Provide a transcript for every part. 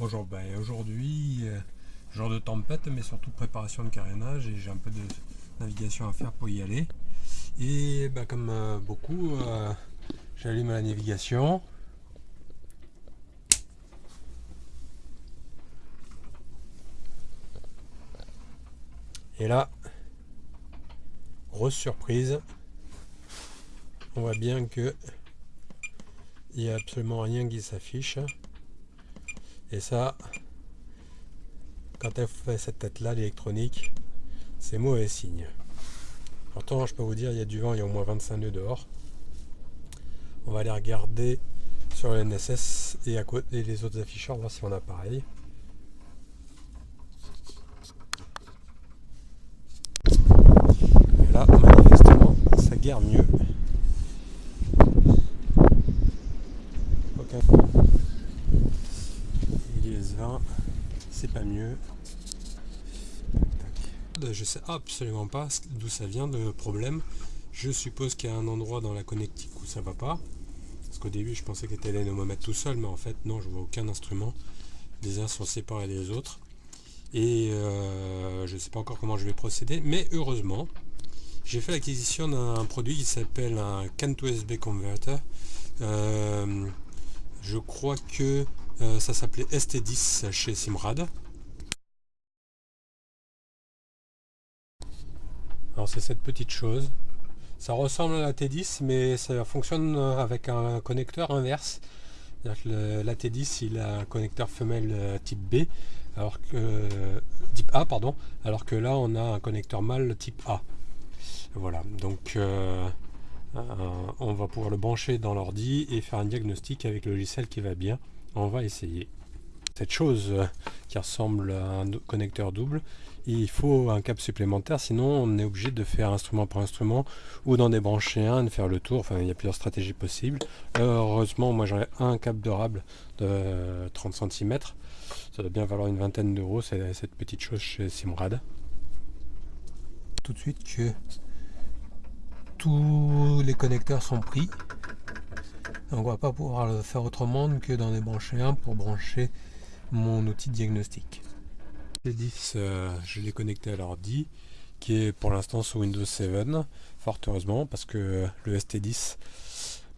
Bonjour, ben aujourd'hui, euh, jour de tempête, mais surtout préparation de carénage et j'ai un peu de navigation à faire pour y aller. Et ben, comme euh, beaucoup, euh, j'allume la navigation. Et là, grosse surprise, on voit bien que il n'y a absolument rien qui s'affiche. Et ça, quand elle fait cette tête-là, l'électronique, c'est mauvais signe. Pourtant, je peux vous dire, il y a du vent, il y a au moins 25 nœuds dehors. On va aller regarder sur le NSS et à côté les autres afficheurs, voir si on a pareil. Et là, manifestement, ça guère mieux. C'est pas mieux. Je sais absolument pas d'où ça vient le problème. Je suppose qu'il y a un endroit dans la connectique où ça va pas. Parce qu'au début je pensais que était mettre tout seul, mais en fait non, je vois aucun instrument. Les uns sont séparés des autres. Et euh, je ne sais pas encore comment je vais procéder, mais heureusement, j'ai fait l'acquisition d'un produit qui s'appelle un CAN to USB Converter. Euh, je crois que euh, ça s'appelait ST10 chez Simrad. Alors c'est cette petite chose. Ça ressemble à la T10 mais ça fonctionne avec un connecteur inverse. la T10 il a un connecteur femelle euh, type B alors que type A pardon alors que là on a un connecteur mâle type A. Voilà donc euh, on va pouvoir le brancher dans l'ordi et faire un diagnostic avec le logiciel qui va bien on va essayer. Cette chose euh, qui ressemble à un connecteur double il faut un câble supplémentaire sinon on est obligé de faire instrument par instrument ou d'en débrancher un de faire le tour. Enfin il y a plusieurs stratégies possibles. Heureusement moi j'en ai un câble durable de 30 cm ça doit bien valoir une vingtaine d'euros cette petite chose chez Simrad. Tout de suite que tous les connecteurs sont pris on va pas pouvoir le faire autrement que d'en débrancher un pour brancher mon outil de diagnostic. Les 10, euh, je l'ai connecté à l'ordi qui est pour l'instant sous Windows 7, fort heureusement parce que le ST10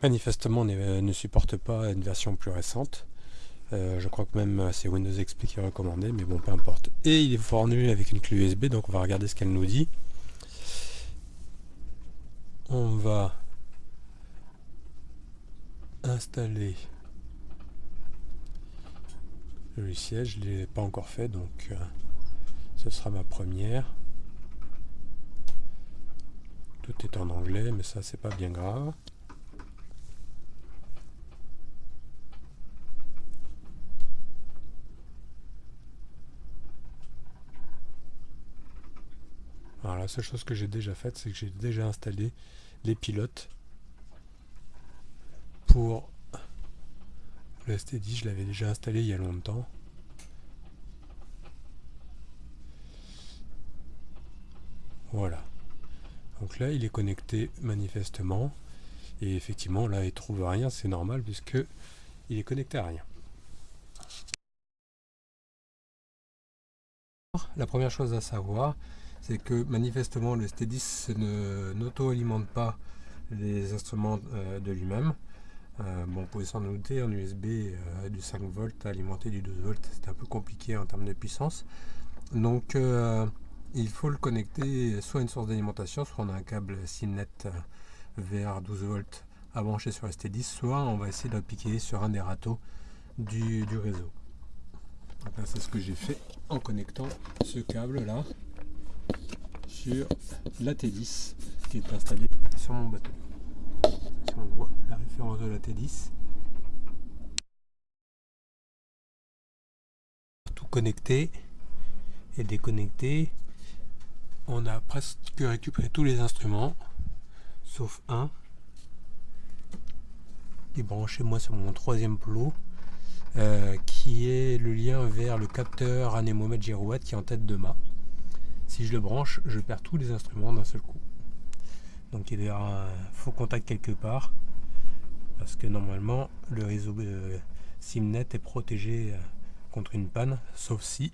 manifestement ne supporte pas une version plus récente. Euh, je crois que même c'est Windows XP qui est recommandé, mais bon, peu importe. Et il est fourni avec une clé USB, donc on va regarder ce qu'elle nous dit. On va installer le logiciel. Je ne l'ai pas encore fait, donc euh, ce sera ma première. Tout est en anglais, mais ça, c'est pas bien grave. Alors la seule chose que j'ai déjà faite, c'est que j'ai déjà installé les pilotes pour le ST10, je l'avais déjà installé il y a longtemps. Voilà. Donc là, il est connecté manifestement. Et effectivement, là, il trouve rien, c'est normal puisque il est connecté à rien. La première chose à savoir, c'est que manifestement le ST10 n'auto-alimente pas les instruments euh, de lui-même. Euh, bon, on pouvait s'en douter, en USB euh, du 5 volts alimenté du 12 volts, c'est un peu compliqué en termes de puissance. Donc euh, il faut le connecter soit à une source d'alimentation, soit on a un câble Simnet vers 12 volts à brancher sur ST10, soit on va essayer d'appliquer sur un des râteaux du, réseau. c'est ce que j'ai fait en connectant ce câble là sur la T10 qui est installée sur mon bateau on voit la référence de la T10. Tout connecté et déconnecté. On a presque récupéré tous les instruments, sauf un qui est branché moi sur mon troisième plot, euh, qui est le lien vers le capteur anémomètre girouette qui est en tête de mât. Si je le branche, je perds tous les instruments d'un seul coup. Donc il y a un faux contact quelque part. Parce que normalement le réseau euh, Simnet est protégé euh, contre une panne, sauf si